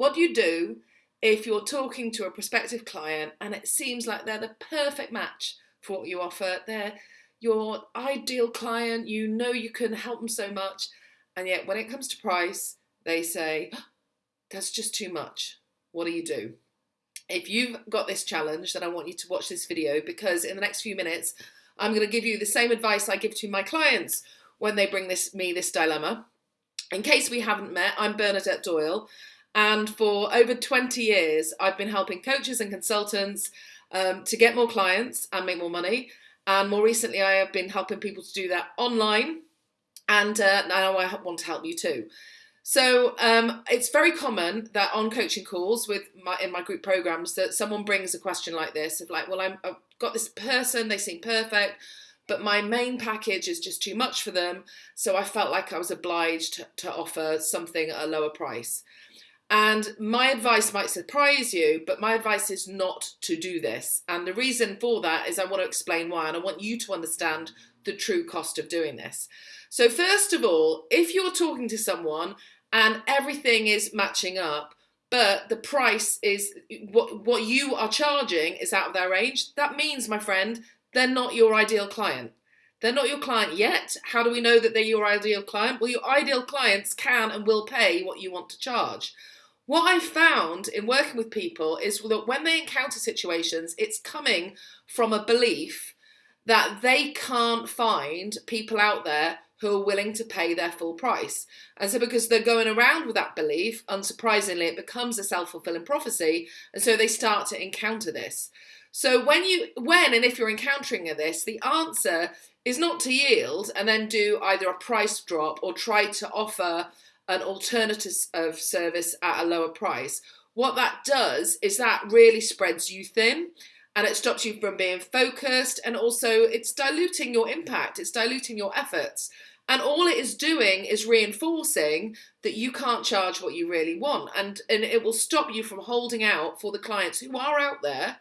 What do you do if you're talking to a prospective client and it seems like they're the perfect match for what you offer? They're your ideal client, you know you can help them so much, and yet when it comes to price, they say, ah, that's just too much. What do you do? If you've got this challenge, then I want you to watch this video because in the next few minutes, I'm going to give you the same advice I give to my clients when they bring this me this dilemma. In case we haven't met, I'm Bernadette Doyle, and for over 20 years, I've been helping coaches and consultants um, to get more clients and make more money. And more recently, I have been helping people to do that online, and uh, now I want to help you too. So um, it's very common that on coaching calls with my in my group programs that someone brings a question like this of like, well, I'm, I've got this person, they seem perfect, but my main package is just too much for them. So I felt like I was obliged to, to offer something at a lower price. And my advice might surprise you, but my advice is not to do this. And the reason for that is I want to explain why, and I want you to understand the true cost of doing this. So first of all, if you're talking to someone and everything is matching up, but the price is what what you are charging is out of their range, that means, my friend, they're not your ideal client. They're not your client yet. How do we know that they're your ideal client? Well, your ideal clients can and will pay what you want to charge. What I found in working with people is that when they encounter situations, it's coming from a belief that they can't find people out there who are willing to pay their full price. And so because they're going around with that belief, unsurprisingly, it becomes a self-fulfilling prophecy. And so they start to encounter this. So when you, when and if you're encountering this, the answer is not to yield and then do either a price drop or try to offer an alternative of service at a lower price, what that does is that really spreads you thin and it stops you from being focused and also it's diluting your impact, it's diluting your efforts. And all it is doing is reinforcing that you can't charge what you really want. And, and it will stop you from holding out for the clients who are out there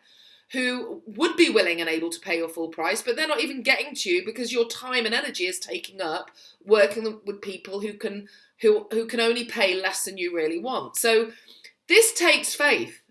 who would be willing and able to pay your full price, but they're not even getting to you because your time and energy is taking up working with people who can who who can only pay less than you really want. So this takes faith.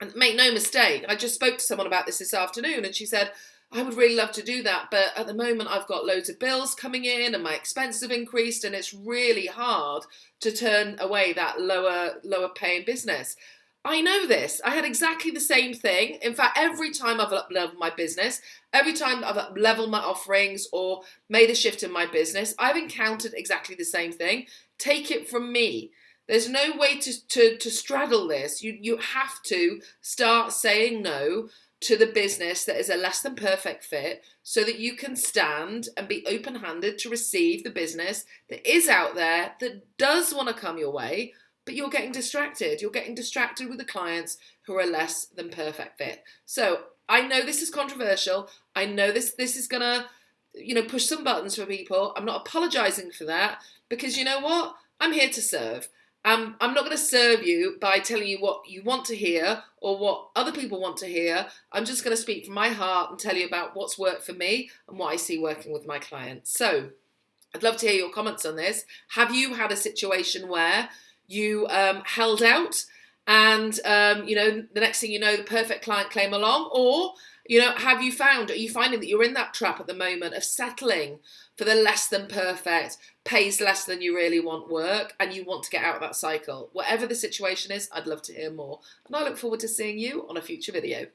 And make no mistake, I just spoke to someone about this this afternoon and she said, I would really love to do that, but at the moment I've got loads of bills coming in and my expenses have increased and it's really hard to turn away that lower lower paying business. I know this. I had exactly the same thing. In fact, every time I've up leveled my business, every time I've up leveled my offerings or made a shift in my business, I've encountered exactly the same thing. Take it from me. There's no way to, to, to straddle this. You, you have to start saying no to the business that is a less than perfect fit so that you can stand and be open handed to receive the business that is out there that does want to come your way but you're getting distracted. You're getting distracted with the clients who are less than perfect fit. So I know this is controversial. I know this this is gonna, you know, push some buttons for people. I'm not apologizing for that because you know what? I'm here to serve. Um, I'm not going to serve you by telling you what you want to hear or what other people want to hear. I'm just going to speak from my heart and tell you about what's worked for me and what I see working with my clients. So I'd love to hear your comments on this. Have you had a situation where you um, held out and um, you know the next thing you know the perfect client came along or you know have you found are you finding that you're in that trap at the moment of settling for the less than perfect pays less than you really want work and you want to get out of that cycle? Whatever the situation is i'd love to hear more. And i look forward to seeing you on a future video